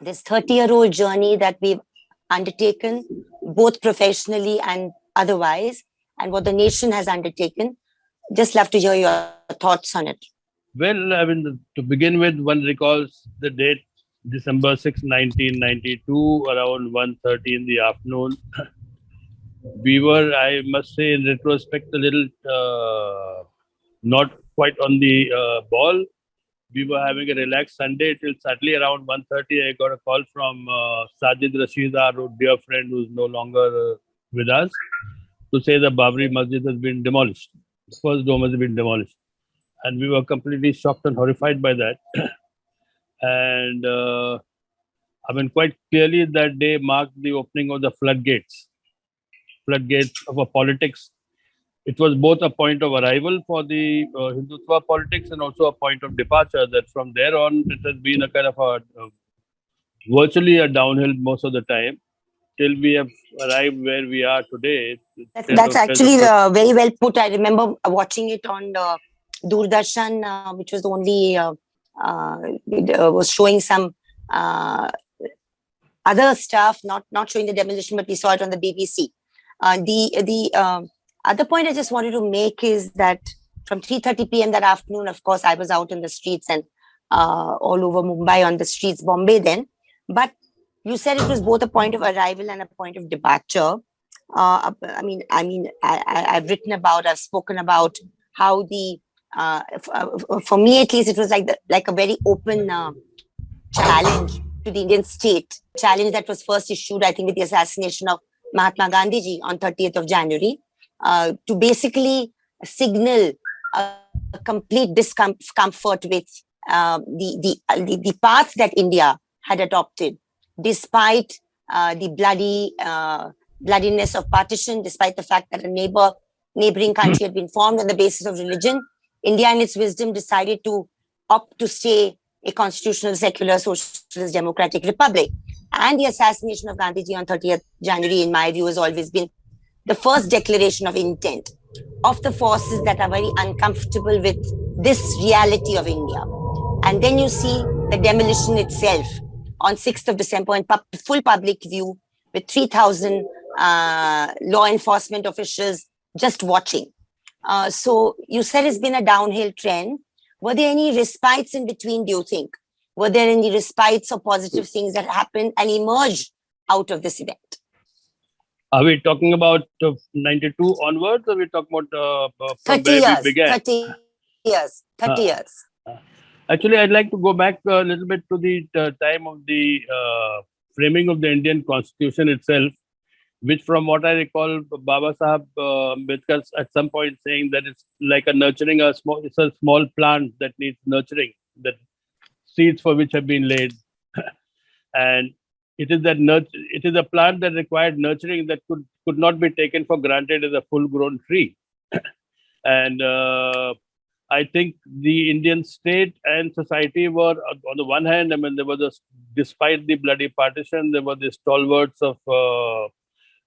this 30 year old journey that we've undertaken, both professionally and otherwise, and what the nation has undertaken. Just love to hear your thoughts on it. Well, I mean, to begin with, one recalls the date December 6, 1992, around 1.30 in the afternoon. we were, I must say, in retrospect, a little uh, not quite on the uh, ball. We were having a relaxed Sunday till suddenly around 1.30, I got a call from uh, Sajid Rashid, our dear friend who's no longer uh, with us, to say the Babri Masjid has been demolished. The first dome has been demolished. And we were completely shocked and horrified by that. and uh, I mean, quite clearly that day marked the opening of the floodgates, floodgates of a politics. It was both a point of arrival for the uh, Hindutva politics and also a point of departure. That from there on, it has been a kind of a uh, virtually a downhill most of the time till we have arrived where we are today. That's, that's actually uh, very well put. I remember watching it on uh, Doordarshan, uh, which was the only uh, uh, uh, was showing some other stuff, not not showing the demolition, but we saw it on the BBC. the the other point I just wanted to make is that from 3:30 p.m. that afternoon, of course, I was out in the streets and all over Mumbai on the streets, Bombay then. But you said it was both a point of arrival and a point of departure. Uh, I mean, I mean, I, have written about, I've spoken about how the uh, uh, for me at least, it was like the, like a very open uh, challenge to the Indian state. Challenge that was first issued, I think, with the assassination of Mahatma Gandhi on 30th of January, uh, to basically signal a, a complete discomfort with uh, the, the, uh, the, the path that India had adopted, despite the bloody bloodiness of partition, despite the fact that a neighbor neighboring country had been formed on the basis of religion India in its wisdom decided to opt to stay a constitutional, secular, socialist, democratic republic. And the assassination of Gandhiji on 30th January, in my view, has always been the first declaration of intent of the forces that are very uncomfortable with this reality of India. And then you see the demolition itself on 6th of December in pub full public view with 3,000 uh, law enforcement officials just watching. Uh, so you said it's been a downhill trend. Were there any respites in between, do you think? Were there any respites or positive things that happened and emerged out of this event? Are we talking about uh, 92 onwards or are we talking about uh, uh 30 years, 30 years, 30 uh, years. Actually, I'd like to go back a little bit to the time of the framing of the Indian constitution itself which from what I recall, Baba Sahab uh, at some point saying that it's like a nurturing a small, it's a small plant that needs nurturing, that seeds for which have been laid. and it is that nurture, it is a plant that required nurturing that could, could not be taken for granted as a full grown tree. and uh, I think the Indian state and society were, on the one hand, I mean, there was, a, despite the bloody partition, there were the stalwarts of uh,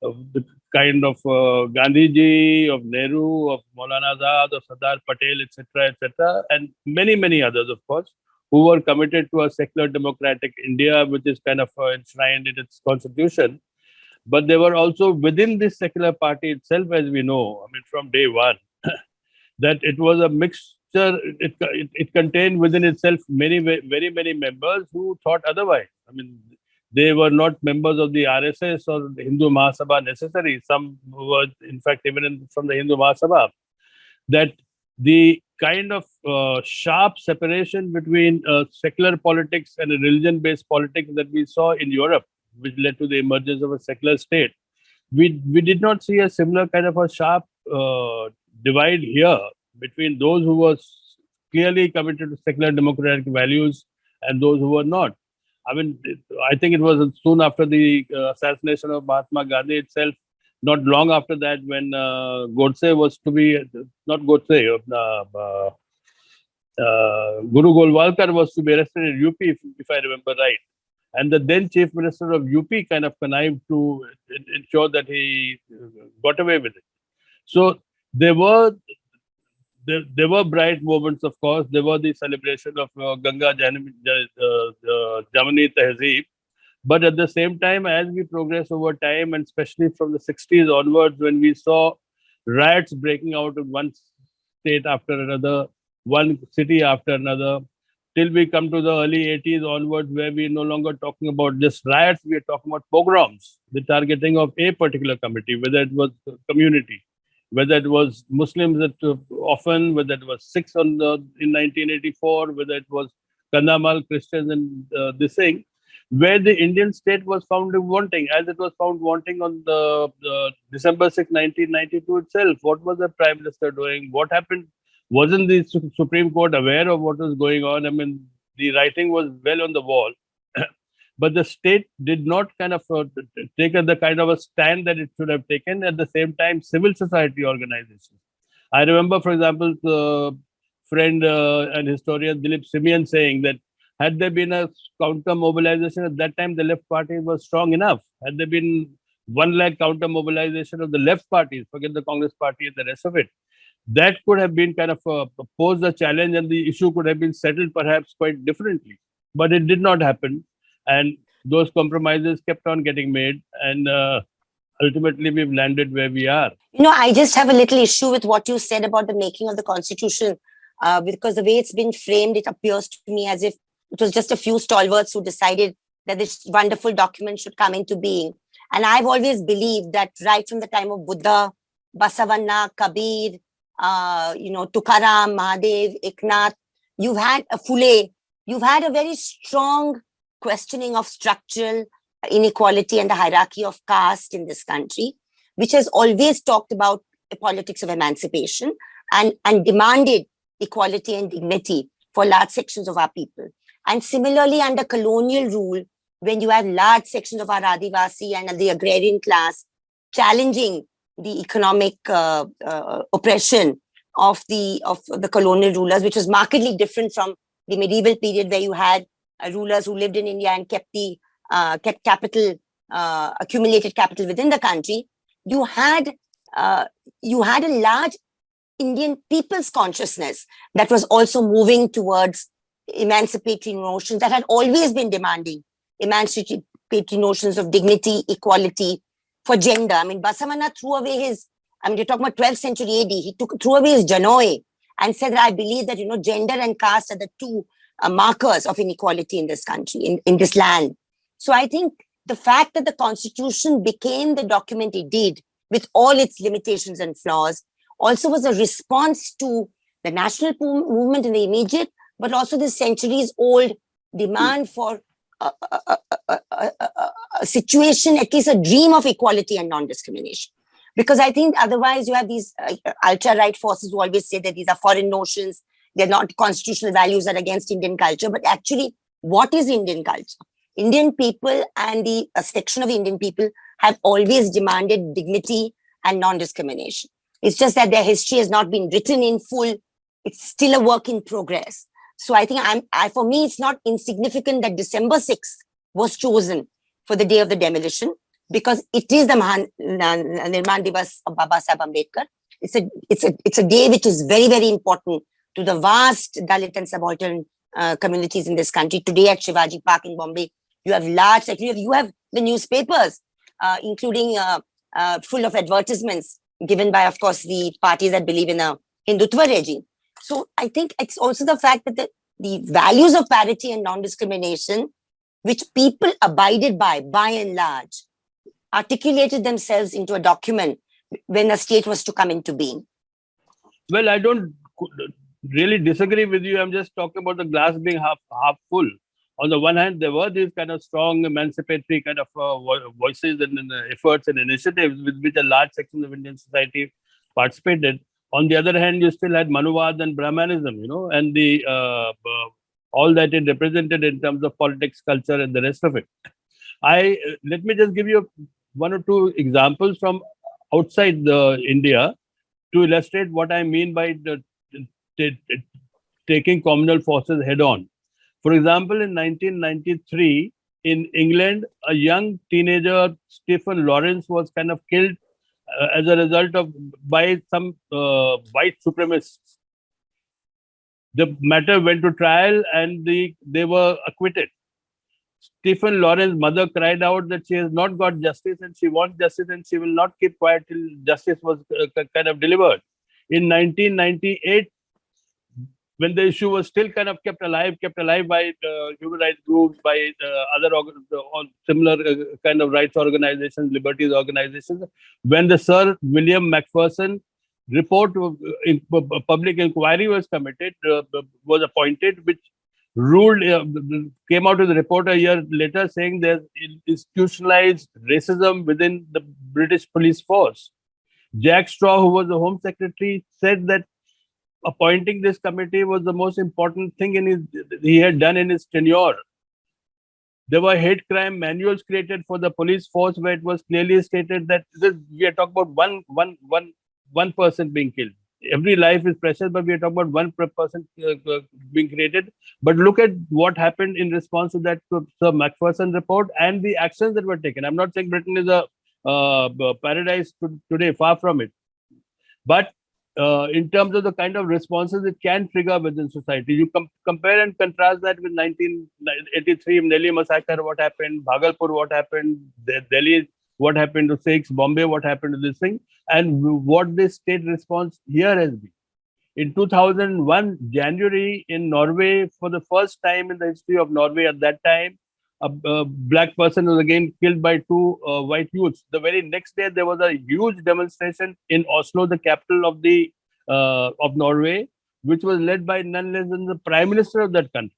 of the kind of uh, Gandhiji, of Nehru, of Maulana Azad, of Sardar Patel, etc., etc., and many, many others, of course, who were committed to a secular democratic India, which is kind of uh, enshrined in its constitution. But they were also within this secular party itself, as we know, I mean, from day one, that it was a mixture, it, it, it contained within itself many, very many members who thought otherwise. I mean, they were not members of the RSS or the Hindu Mahasabha necessarily. Some were, in fact, even in, from the Hindu Mahasabha. That the kind of uh, sharp separation between uh, secular politics and religion-based politics that we saw in Europe, which led to the emergence of a secular state, we we did not see a similar kind of a sharp uh, divide here between those who were clearly committed to secular democratic values and those who were not. I mean, I think it was soon after the uh, assassination of Mahatma Gandhi itself, not long after that, when uh, Godse was to be, not Godse, uh, uh, uh Guru Golwalkar was to be arrested in UP, if, if, I remember right. And the then chief minister of UP kind of connived to ensure that he got away with it. So there were there, there were bright moments, of course. There were the celebration of uh, Ganga Jamuni uh, uh, Tehzeeb, But at the same time, as we progress over time, and especially from the 60s onwards, when we saw riots breaking out in one state after another, one city after another, till we come to the early 80s onwards, where we're no longer talking about just riots, we are talking about pogroms, the targeting of a particular committee, whether it was community, whether it was Muslims that uh, often, whether it was Sikhs on the, in 1984, whether it was Kandhamal Christians and uh, this thing, where the Indian state was found wanting, as it was found wanting on the uh, December 6, 1992 itself. What was the Prime Minister doing? What happened? Wasn't the Su- Supreme Court aware of what was going on? I mean, the writing was well on the wall. but the state did not kind of uh, take the kind of a stand that it should have taken. At the same time, civil society organizations. I remember, for example, the friend uh, and historian Dilip Simeon saying that had there been a counter mobilization at that time, the left party was strong enough. Had there been one lakh counter mobilization of the left parties, forget the Congress party and the rest of it, that could have been kind of uh, posed a challenge and the issue could have been settled perhaps quite differently. But it did not happen. And those compromises kept on getting made. And uh, ultimately, we've landed where we are. You know, I just have a little issue with what you said about the making of the constitution, uh, because the way it's been framed, it appears to me as if it was just a few stalwarts who decided that this wonderful document should come into being. And I've always believed that right from the time of Buddha, Basavanna, Kabir, uh, you know, Tukaram, Mahadev, Eknath, you've had a Phule, you've had a very strong questioning of structural inequality and the hierarchy of caste in this country, which has always talked about a politics of emancipation and, and demanded equality and dignity for large sections of our people. And similarly, under colonial rule, when you have large sections of our Adivasi and the agrarian class challenging the economic uh, uh, oppression of the of the colonial rulers, which was markedly different from the medieval period where you had uh, rulers who lived in India and kept the uh, kept capital uh, accumulated capital within the country. You had uh, you had a large Indian people's consciousness that was also moving towards emancipatory notions that had always been demanding emancipatory notions of dignity, equality for gender. I mean, Basavanna threw away his, I mean, you're talking about 12th century AD, he took threw away his Janoi and said that I believe that, you know, gender and caste are the two uh, markers of inequality in this country, in, in this land. So I think the fact that the constitution became the document it did with all its limitations and flaws also was a response to the national movement in the immediate, but also the centuries old demand for a, a, a, a, situation, at least a dream of equality and non-discrimination. Because I think otherwise you have these uh, ultra-right forces who always say that these are foreign notions, they're not constitutional values that are against Indian culture. But actually, what is Indian culture? Indian people and the a section of Indian people have always demanded dignity and non-discrimination. It's just that their history has not been written in full. It's still a work in progress. So I think I'm, I, for me, it's not insignificant that December 6th was chosen for the day of the demolition because it is the Nirman Divas of Baba Sahib Ambedkar. It's a, it's a, it's a day which is very, very important to the vast Dalit and subaltern uh, communities in this country. Today at Shivaji Park in Bombay, you have large, like you have, you have the newspapers, uh, including uh, uh, full of advertisements given by, of course, the parties that believe in a Hindutva regime. So I think it's also the fact that the, the values of parity and non-discrimination, which people abided by, by and large, articulated themselves into a document when the state was to come into being. Well, I don't really disagree with you. I'm just talking about the glass being half half full. On the one hand, there were these kind of strong emancipatory kind of uh, voices and, and uh, efforts and initiatives with which a large section of Indian society participated. On the other hand, you still had Manuvad and Brahmanism, you know, and the uh, uh, all that it represented in terms of politics, culture, and the rest of it. I let me just give you one or two examples from outside the India to illustrate what I mean by the taking communal forces head on. For example, in 1993, in England, a young teenager, Stephen Lawrence, was kind of killed as a result of by some uh, white supremacists. The matter went to trial and the, they were acquitted. Stephen Lawrence's mother cried out that she has not got justice and she wants justice and she will not keep quiet till justice was uh, kind of delivered. In 1998, when the issue was still kind of kept alive, kept alive by human rights groups, by other similar uh, kind of rights organizations, liberties organizations, when the Sir William Macpherson report of, uh, in pu- pu- public inquiry was committed, uh, was appointed, which ruled uh, came out with a report a year later saying there's institutionalized racism within the British police force. Jack Straw, who was the Home Secretary, said that appointing this committee was the most important thing in his he had done in his tenure. There were hate crime manuals created for the police force where it was clearly stated that this, we are talking about one one one one person being killed. Every life is precious, but we are talking about one person uh, uh, being created. But look at what happened in response to that Sir Macpherson report and the actions that were taken. I'm not saying Britain is a uh, paradise to, today, far from it. But uh, in terms of the kind of responses it can trigger within society, you com- compare and contrast that with 1983 Nellie massacre, what happened, Bhagalpur, what happened, De- Delhi, what happened to Sikhs, Bombay, what happened to this thing, and what this state response here has been. In 2001, January in Norway, for the first time in the history of Norway at that time, a, a black person was again killed by two uh, white youths. The very next day, there was a huge demonstration in Oslo, the capital of the uh, of Norway, which was led by none less than the prime minister of that country,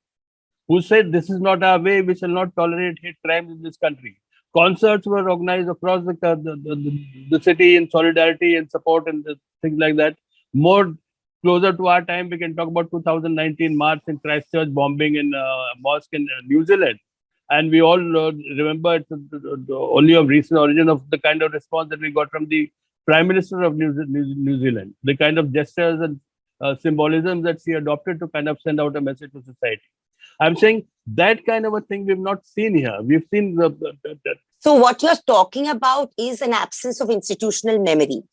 who said, "This is not our way. We shall not tolerate hate crimes in this country." Concerts were organized across the the, the, the, city in solidarity and support and things like that. More closer to our time, we can talk about 2019 March in Christchurch bombing in uh, mosque in uh, New Zealand and we all uh, remember it's only of recent origin of the kind of response that we got from the prime minister of new, new, new zealand. The kind of gestures and uh, symbolism that she adopted to kind of send out a message to society. I'm saying that kind of a thing we've not seen here. We've seen the, the, the- So what you're talking about is an absence of institutional memory.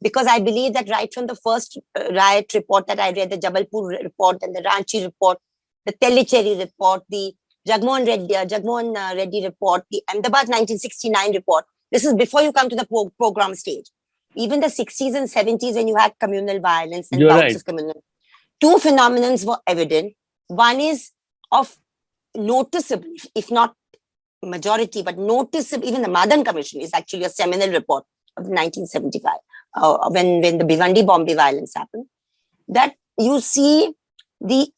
Because I believe that right from the first uh, riot report that I read, the Jabalpur report and the Ranchi report, the Tellicherry report, the Jagmohan Reddy, uh, Jagmohan uh, Reddy report, the Ahmedabad 1969 report, this is before you come to the pro- program stage. Even the 60s and 70s when you had communal violence and You're bouts right. of communal. Two phenomenons were evident. One is of noticeable, if- not majority, but noticeable, even the Madon Commission is actually a seminal report of 1975, uh, when, when the Bhiwandi Bombay violence happened, that you see the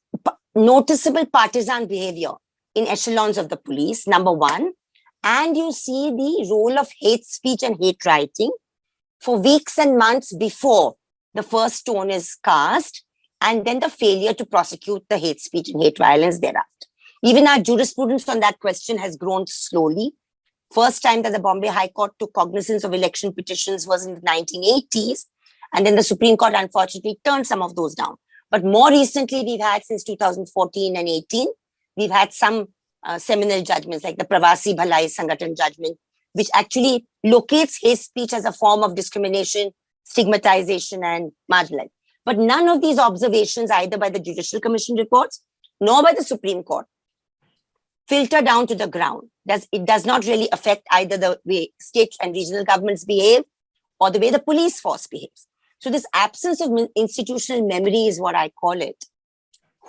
noticeable partisan behavior in echelons of the police, number one, and you see the role of hate speech and hate writing for weeks and months before the first stone is cast, and then the failure to prosecute the hate speech and hate violence thereafter. Even our jurisprudence on that question has grown slowly. First time that the Bombay High Court took cognizance of election petitions was in the 1980s. And then the Supreme Court unfortunately turned some of those down. But more recently, we've had since 2014 and 18, we've had some uh, seminal judgments like the Pravasi Bhalai Sangathan judgment, which actually locates hate speech as a form of discrimination, stigmatization, and marginalization. But none of these observations, either by the Judicial Commission reports nor by the Supreme Court, filter down to the ground. Does it does not really affect either the way state and regional governments behave or the way the police force behaves. So this absence of institutional memory is what I call it.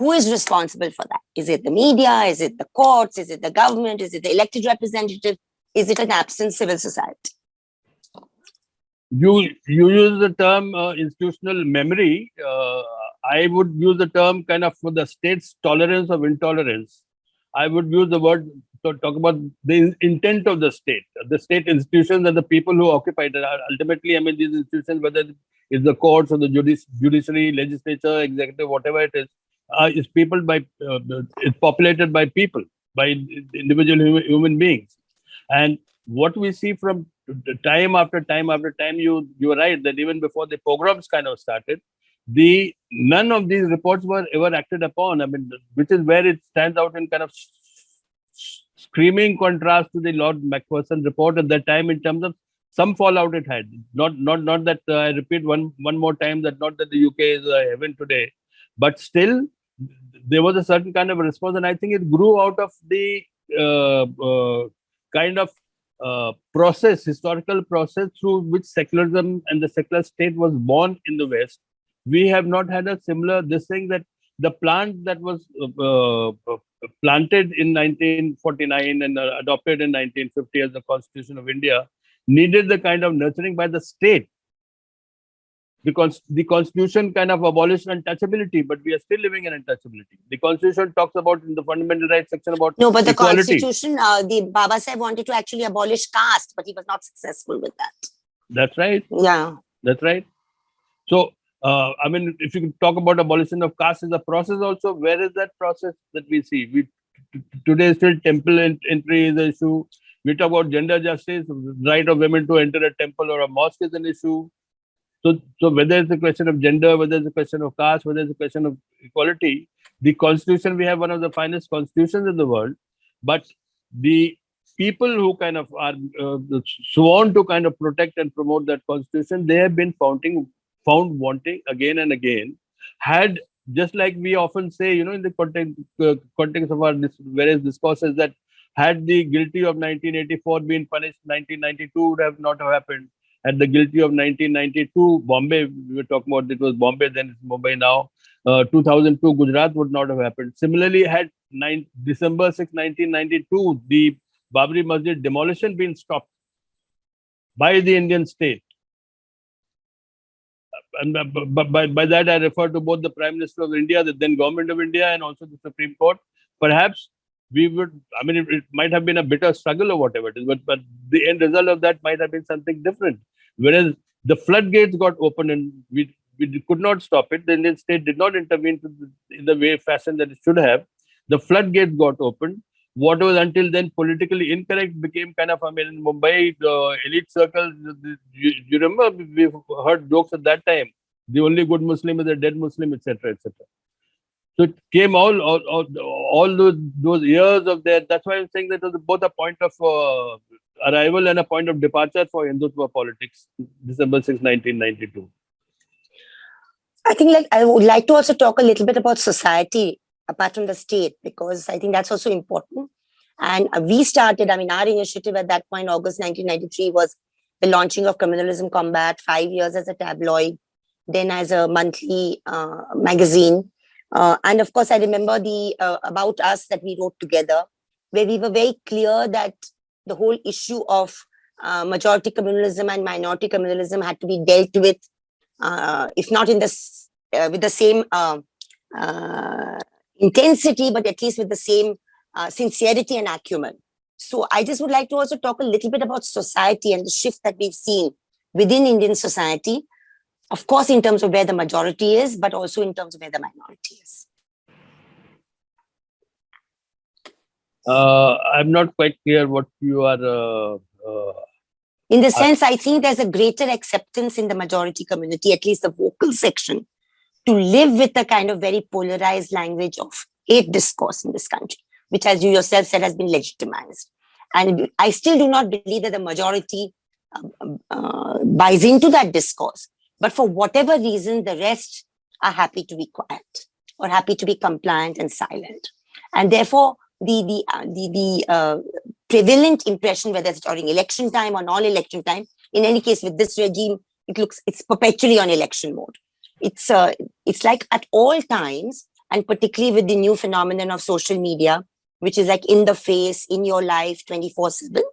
Who is responsible for that? Is it the media? Is it the courts? Is it the government? Is it the elected representative? Is it an absent civil society? you you use the term uh, institutional memory uh, i would use the term kind of for the state's tolerance of intolerance i would use the word to talk about the intent of the state the state institutions and the people who occupy it ultimately i mean these institutions whether it's the courts or the judici- judiciary legislature executive whatever it is uh, is people by uh, it's populated by people by individual human, beings. And what we see from time after time after time you you're right that even before the pogroms kind of started the none of these reports were ever acted upon. I mean which is where it stands out in kind of screaming contrast to the lord macpherson report at that time in terms of some fallout it had. Not not not that uh, i repeat one one more time that not that the uk is a heaven today but still there was a certain kind of response and i think it grew out of the uh, uh, kind of uh, process, historical process through which secularism and the secular state was born in the West. We have not had a similar this thing that the plant that was uh, planted in 1949 and adopted in 1950 as the Constitution of India needed the kind of nurturing by the state because the constitution kind of abolished untouchability, but we are still living in untouchability. The constitution talks about in the fundamental rights section about No, but the equality. constitution, uh, the Baba Sahib wanted to actually abolish caste, but he was not successful with that. That's right. Yeah. That's right. So, uh, I mean, if you can talk about abolition of caste as a process, also, where is that process that we see? We today still temple en- entry is an issue. We talk about gender justice, right of women to enter a temple or a mosque is an issue. So, so whether it's a question of gender, whether it's a question of caste, whether it's a question of equality, the constitution we have one of the finest constitutions in the world, but the people who kind of are uh, sworn to kind of protect and promote that constitution, they have been founding, found wanting again and again. Had just like we often say, you know, in the context, uh, context of our various discourses, that had the guilty of 1984 been punished, 1992 would have not have happened. Had the guilty of 1992, Bombay, we were talking about it was Bombay, then it's Mumbai now. Uh, 2002, Gujarat would not have happened. Similarly, had 9, December 6, 1992, the Babri Masjid demolition been stopped by the Indian state. And by, by- by, by that, I refer to both the Prime Minister of India, the then Government of India, and also the Supreme Court. Perhaps we would, I mean, it, it might have been a bitter struggle or whatever it is, but, but the end result of that might have been something different. Whereas the floodgates got open and we, we could not stop it. The Indian state did not intervene in the way fashion that it should have. The floodgates got opened what was until then politically incorrect became kind of, I mean, in Mumbai, the elite circles, you, you remember, we heard jokes at that time. The only good Muslim is a dead Muslim, etc., etc. So it came all, all, all, all those, those years of that. That's why I'm saying that was both a point of uh, arrival and a point of departure for Hindutva politics, December 6, 1992. I think like I would like to also talk a little bit about society apart from the state because I think that's also important. And we started, I mean, our initiative at that point, August 1993, was the launching of Communalism Combat, five years as a tabloid, then as a monthly uh, magazine. Uh, and of course, I remember the uh, About Us that we wrote together, where we were very clear that the whole issue of uh, majority communalism and minority communalism had to be dealt with uh, if not in this uh, with the same uh, intensity, but at least with the same sincerity and acumen. So I just would like to also talk a little bit about society and the shift that we've seen within Indian society. Of course, in terms of where the majority is, but also in terms of where the minority is. Uh, I'm not quite clear what you are. Uh, uh, In the sense, I think there's a greater acceptance in the majority community, at least the vocal section, to live with the kind of very polarized language of hate discourse in this country, which, as you yourself said, has been legitimized. And I still do not believe that the majority um, uh, buys into that discourse. But for whatever reason, the rest are happy to be quiet or happy to be compliant and silent. And therefore, the the uh, the, the uh, prevalent impression, whether it's during election time or non-election time. In any case, with this regime, it looks it's perpetually on election mode. It's uh, it's like at all times, and particularly with the new phenomenon of social media, which is like in the face, in your life, twenty four seven.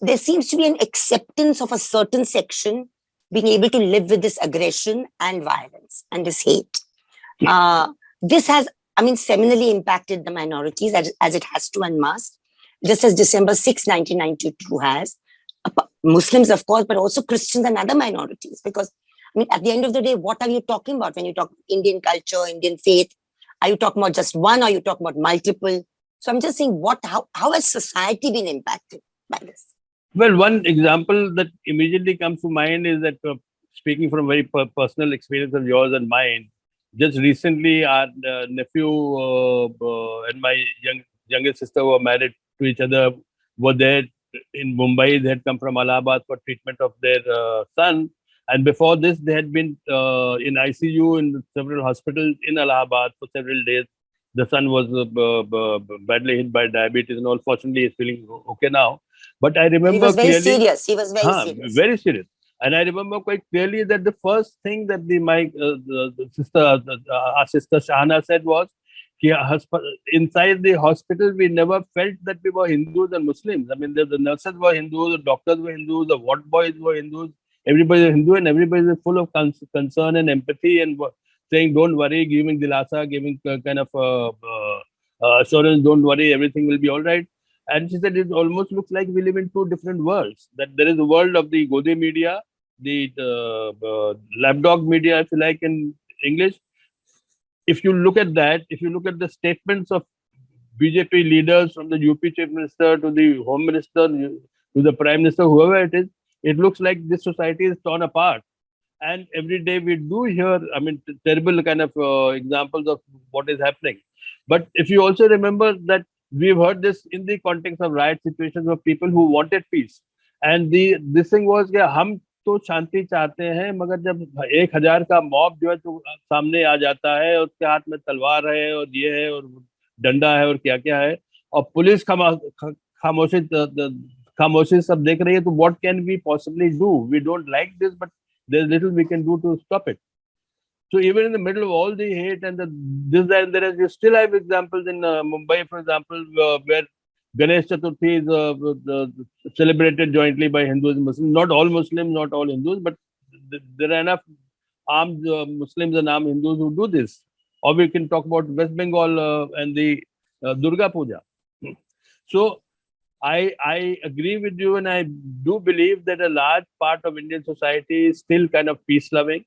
There seems to be an acceptance of a certain section being able to live with this aggression and violence and this hate. Uh, this has, I mean, seminally impacted the minorities as, as it has to and must just as December 6, 1992 has. Muslims, of course, but also Christians and other minorities. Because, I mean, at the end of the day, what are you talking about when you talk Indian culture, Indian faith? Are you talking about just one or are you talking about multiple? So I'm just saying, what, how, how has society been impacted by this? Well, one example that immediately comes to mind is that uh, speaking from very per- personal experience of yours and mine, just recently our uh, nephew uh, and my young youngest sister were married to each other, were there in Mumbai. They had come from Allahabad for treatment of their uh, son. And before this, they had been uh, in ICU in several hospitals in Allahabad for several days. the son was uh, badly hit by diabetes, and all. Fortunately, he's feeling okay now. But I remember He was very clearly, serious. He was very Huh, serious. very serious. And I remember quite clearly that the first thing that the my uh, the, the sister, uh, uh, our sister Shahana said was, "Ki inside the hospital, we never felt that we were Hindus and Muslims. I mean, the, the nurses were Hindus, the doctors were Hindus, the ward boys were Hindus. Everybody was Hindu, and everybody was full of con- concern and empathy and saying, "Don't worry," giving dilasa, giving uh, kind of uh, uh, uh, assurance, "Don't worry, everything will be all right." And she said it almost looks like we live in two different worlds. That there is a world of the Godi media, the uh, uh, lapdog media, if you like, in English. If you look at that, if you look at the statements of BJP leaders from the UP chief minister to the home minister to the prime minister, whoever it is, it looks like this society is torn apart. And every day we do hear, I mean, terrible kind of uh, examples of what is happening. But if you also remember that we've heard this in the context of riot situations of people who wanted peace. And the, this thing was कि हम तो शांति चाहते हैं, मगर जब एक हज़ार का मॉब जो है तो सामने आ जाता है उसके हाथ में तलवार है और ये है और डंडा है और क्या क्या है, और पुलिस खामा खामोशी खामोशी सब देख रही है तो what can we possibly do we don't like this but there little we can do to stop it so even in the middle of all the hate and the this that and you still have examples in uh, Mumbai, for example, uh, where Ganesh Chaturthi is uh, celebrated jointly by Hindus and Muslims. Not all Muslims, not all Hindus, but th- there are enough armed uh, Muslims and armed Hindus who do this. Or we can talk about West Bengal uh, and the uh, Durga Puja. So I I agree with you, and I do believe that a large part of Indian society is still kind of peace loving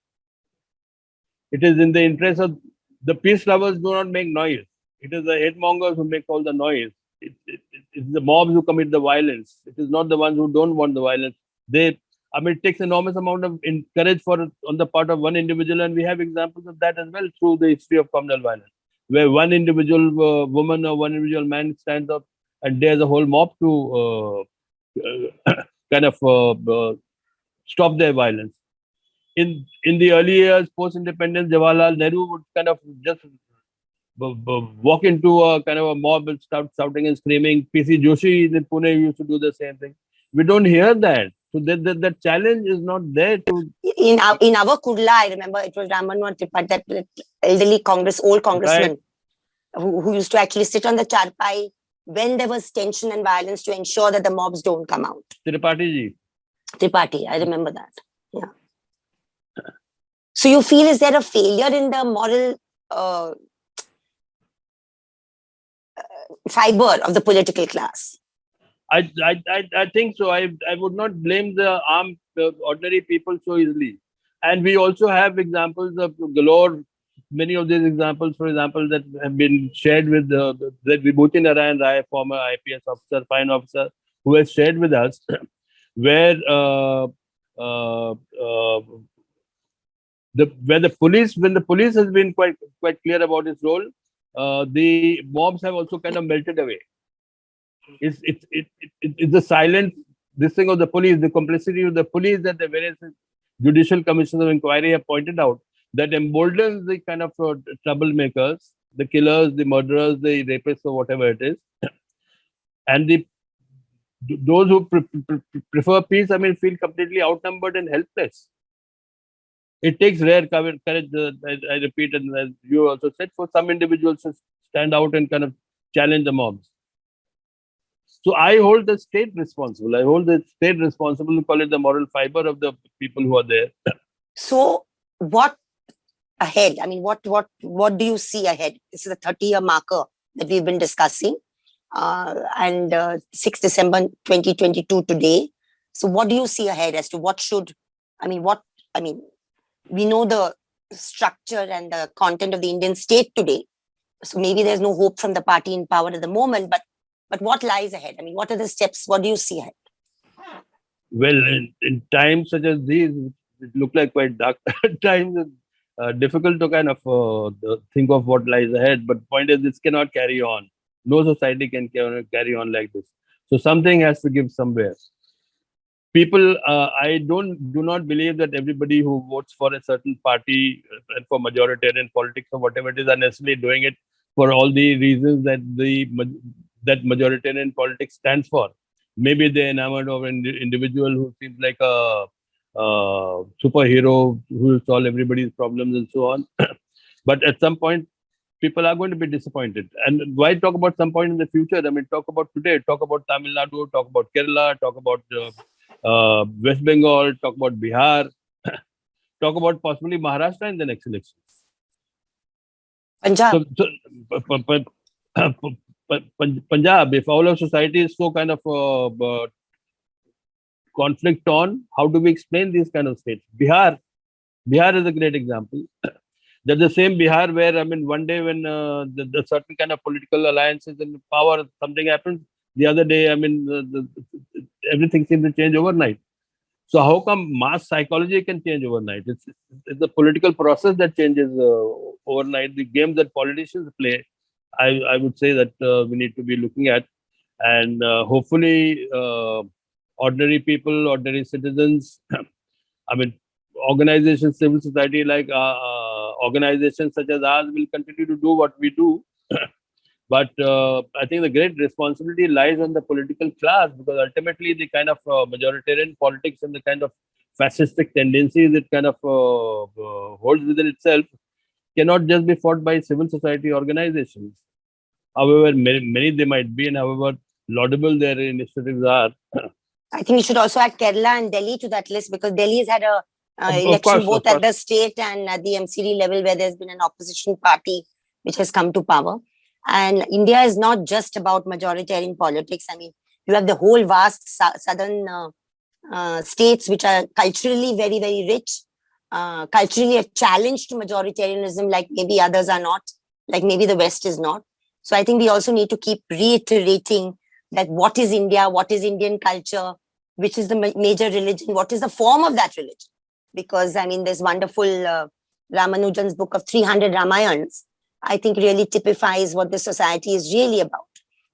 it is in the interest of the peace lovers do not make noise. It is the hate mongers who make all the noise. It, it, it- it's the mobs who commit the violence. It is not the ones who don't want the violence. They, I mean, it takes enormous amount of courage for on the part of one individual, and we have examples of that as well through the history of communal violence, where one individual uh, woman or one individual man stands up and dares a whole mob to uh, kind of uh, uh, stop their violence in in the early years post independence jawaharlal nehru would kind of just walk into a kind of a mob and start shouting and screaming pc joshi in pune used to do the same thing we don't hear that so that the, the challenge is not there to in our in our Kurla, I remember it was Ramanwan Tripathi, that that elderly Congress, old congressman, who, who used to actually sit on the charpai when there was tension and violence to ensure that the mobs don't come out. tripathi ji Tripathi, I remember that. Yeah. So you feel is there a failure in the moral uh, uh, fiber of the political class? I, I, I, think so. I, I would not blame the armed uh, ordinary people so easily. And we also have examples of galore. Many of these examples, for example, that have been shared with uh, that Vibhuti Narayan Rai, former IPS officer, fine officer, who has shared with us, where uh, uh, uh, the where the police, when the police has been quite quite clear about its role, uh, the mobs have also kind of melted away it's it's it, it, it, it's the silent this thing of the police, the complicity of the police that the various judicial commissions of inquiry have pointed out that emboldens the kind of uh, troublemakers, the killers, the murderers, the rapists, or whatever it is, and the those who pre- pre- prefer peace, I mean, feel completely outnumbered and helpless. It takes rare courage, uh, I, I repeat, and as you also said, for some individuals to stand out and kind of challenge the mobs. So I hold the state responsible. I hold the state responsible to call it the moral fiber of the people who are there. So what ahead? I mean, what what what do you see ahead? This is a 30-year marker that we've been discussing. Uh, and uh, 6 December 2022 today. So what do you see ahead as to what should, I mean, what, I mean, we know the structure and the content of the Indian state today. So maybe there's no hope from the party in power at the moment, but but what lies ahead? I mean, what are the steps? What do you see ahead? Well, in, in times such as these, it look like quite dark times. Uh, difficult to kind of uh, think of what lies ahead. But point is, this cannot carry on. No society can carry on like this. So something has to give somewhere. People, uh, I don't do not believe that everybody who votes for a certain party uh, and for majoritarian politics or whatever it is are necessarily doing it for all the reasons that the that majoritarian politics stands for. Maybe they're enamored of an individual who seems like a, superhero who will solve everybody's problems and so on. but at some point, people are going to be disappointed. And why talk about some point in the future? I mean, talk about today. Talk about Tamil Nadu. Talk about Kerala. Talk about uh, uh, West Bengal. Talk about Bihar. talk about possibly Maharashtra in the next election. Punjab. So, so Punjab, if all of society is so kind of uh, uh, conflict on, how do we explain these kind of states? Bihar, Bihar is a great example. That's the same Bihar where I mean, one day when uh, the, the certain kind of political alliances in power, something happens. The other day, I mean, the, the, everything seems to change overnight. So how come mass psychology can change overnight? It's, it's the political process that changes uh, overnight. The games that politicians play, I, I would say that uh, we need to be looking at, and uh, hopefully, uh, ordinary people, ordinary citizens, I mean, organizations, civil society like uh, uh, organizations such as ours will continue to do what we do. but uh, I think the great responsibility lies on the political class because ultimately the kind of uh, majoritarian politics and the kind of fascistic tendencies it kind of uh, uh, holds within itself cannot just be fought by civil society organizations. However, many, many they might be, and however laudable their initiatives are. I think you should also add Kerala and Delhi to that list because Delhi has had a uh, election course, both at the state and at the MCD level where there's been an opposition party which has come to power. And India is not just about majoritarian politics. I mean, you have the whole vast southern uh, uh, states which are culturally very, very rich, uh, culturally a challenge to majoritarianism, like maybe others are not, like maybe the West is not. So I think we also need to keep reiterating that what is India, what is Indian culture, which is the ma- major religion, what is the form of that religion? Because I mean, there's wonderful uh, Ramanujan's book of 300 Ramayans, I think really typifies what the society is really about.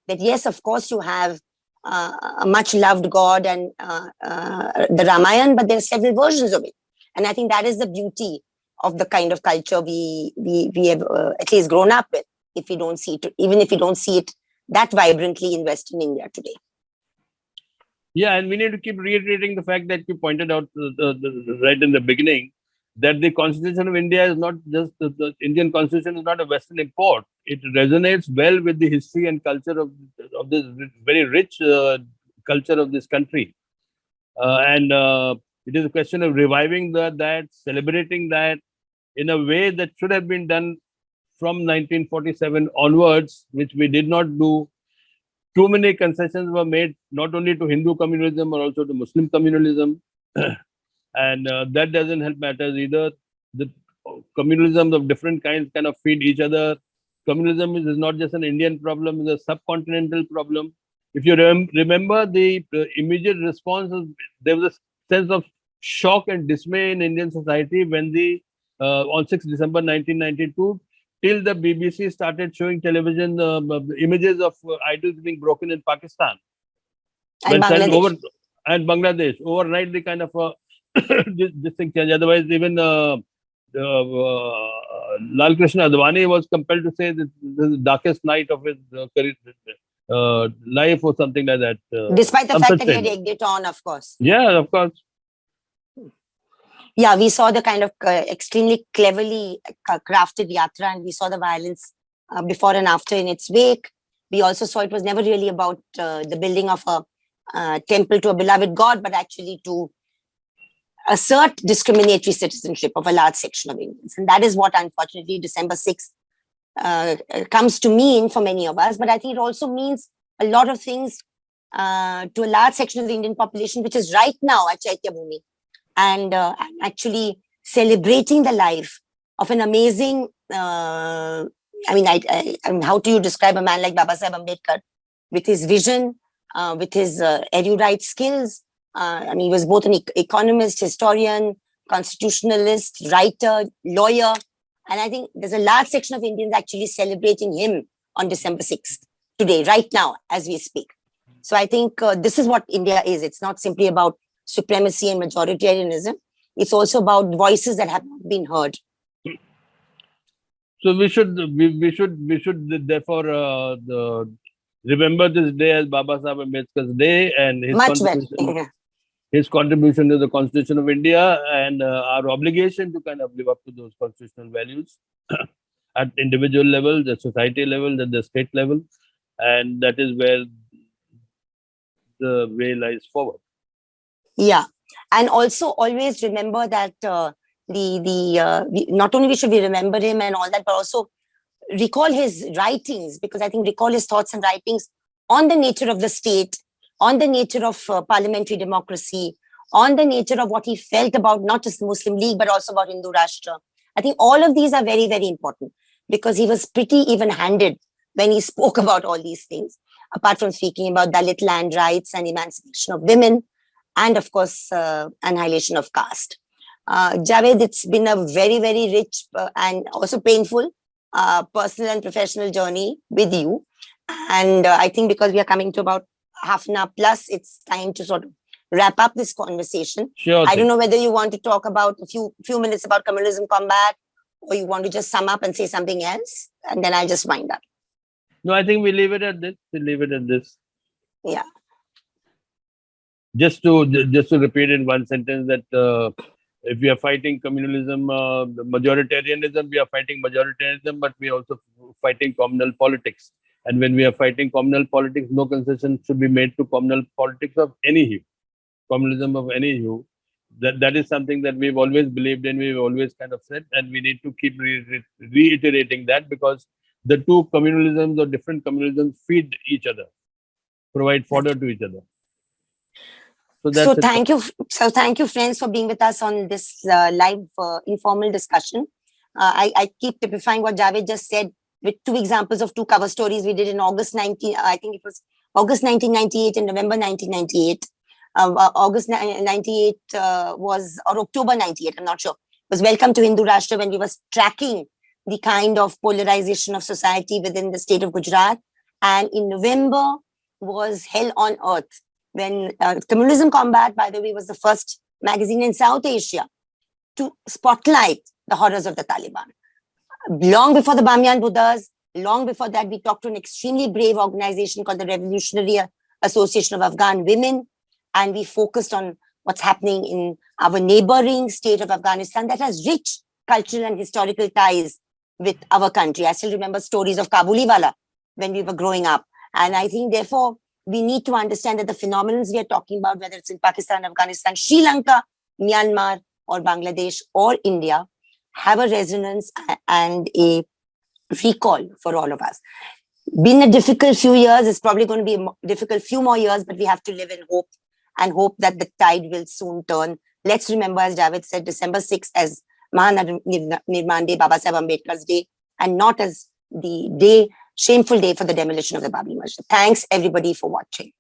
That yes, of course, you have uh, a much loved God and uh, uh, the Ramayan, but there are several versions of it. And I think that is the beauty of the kind of culture we we we have uh, at least grown up with. If we don't see it, even if we don't see it that vibrantly in Western India today. Yeah, and we need to keep reiterating the fact that you pointed out uh, the- right in the beginning that the Constitution of India is not just the, the Indian Constitution is not a Western import. It resonates well with the history and culture of of this very rich uh, culture of this country, uh, and uh, it is a question of reviving the, that, celebrating that in a way that should have been done from 1947 onwards, which we did not do. Too many concessions were made not only to Hindu communalism but also to Muslim communalism, and uh, that doesn't help matters either. The communalism of different kinds kind of feed each other. Communism is, is not just an Indian problem; it's a subcontinental problem. If you rem- remember, the uh, immediate response was there was a sense of shock and dismay in Indian society when the uh, on 6 December 1992 till the BBC started showing television um, images of uh, idols being broken in Pakistan. And When Bangladesh. over and Bangladesh overnight the kind of uh, this, this thing changed. Otherwise, even uh, uh, Lal Krishna Advani was compelled to say that this is the darkest night of his uh, career, uh, life or something like that. Uh, Despite the fact that he had egged it on, of course. yeah, of course. yeah, we saw the kind of uh, extremely cleverly crafted yatra, and we saw the violence uh, before and after in its wake. We also saw it was never really about uh, the building of a uh, temple to a beloved God, but actually to assert discriminatory citizenship of a large section of Indians. And that is what, unfortunately, December 6th uh, comes to mean for many of us. But I think it also means a lot of things uh, to a large section of the Indian population, which is right now at Chaitya Bhumi and uh, actually celebrating the life of an amazing uh, i mean I, I, I mean how do you describe a man like baba sahib ambedkar with his vision uh, with his uh, erudite skills uh, i mean he was both an ec- economist historian constitutionalist writer lawyer and i think there's a large section of indians actually celebrating him on december 6th today right now as we speak so i think uh, this is what india is it's not simply about supremacy and majoritarianism. It's also about voices that have not been heard. So we should we, we should we should therefore uh, the, remember this day as Baba Sahib Ambedkar's day and his Much better. contribution. his contribution to the Constitution of India and uh, our obligation to kind of live up to those constitutional values at individual level, the society level, at the state level, and that is where the way lies forward. Yeah, and also always remember that uh, the the uh, we, not only we should we remember him and all that, but also recall his writings because I think recall his thoughts and writings on the nature of the state, on the nature of uh, parliamentary democracy, on the nature of what he felt about not just the Muslim League but also about Hindu Rashtra. I think all of these are very very important because he was pretty even-handed when he spoke about all these things. Apart from speaking about Dalit land rights and emancipation of women, and of course, uh, annihilation of caste. Uh, Javed, it's been a very, very rich uh, and also painful uh, personal and professional journey with you. And uh, I think because we are coming to about half an hour plus, it's time to sort of wrap up this conversation. Sure. I don't know whether you want to talk about a few few minutes about communalism combat, or you want to just sum up and say something else, and then I'll just wind up. No, I think we leave it at this. We leave it at this. Yeah. Just to just to repeat in one sentence that uh, if we are fighting communalism, uh, majoritarianism, we are fighting majoritarianism, but we are also fighting communal politics. And when we are fighting communal politics, no concession should be made to communal politics of any hue, communalism of any hue. That that is something that we've always believed in. We've always kind of said, and we need to keep re- re- reiterating that because the two communalisms or different communalisms feed each other, provide fodder to each other. So that's so thank you so thank you friends for being with us on this uh, live uh, informal discussion uh, I, I keep typifying what javed just said with two examples of two cover stories we did in august 19 uh, i think it was august 1998 and november 1998 um, uh, august ni- 98 uh, was or october 98 i'm not sure. Was welcome to hindu rashtra when we was tracking the kind of polarization of society within the state of gujarat. And in november was hell on earth when uh, Communalism Combat, by the way, was the first magazine in South Asia to spotlight the horrors of the Taliban. Long before the Bamyan Buddhas, long before that, we talked to an extremely brave organization called the Revolutionary Association of Afghan Women, and we focused on what's happening in our neighboring state of Afghanistan that has rich cultural and historical ties with our country. I still remember stories of Kabuliwala when we were growing up. And I think, therefore, we need to understand that the phenomena we are talking about, whether it's in Pakistan, Afghanistan, Sri Lanka, Myanmar, or Bangladesh, or India, have a resonance and a recall for all of us. Been a difficult few years, it's probably going to be a difficult few more years, but we have to live in hope and hope that the tide will soon turn. Let's remember, as Javed said, December 6th as Mahaparinirvan Day, Baba Sahib Ambedkar's Day, and not as the day shameful day for the demolition of the Babri Masjid. Thanks everybody for watching.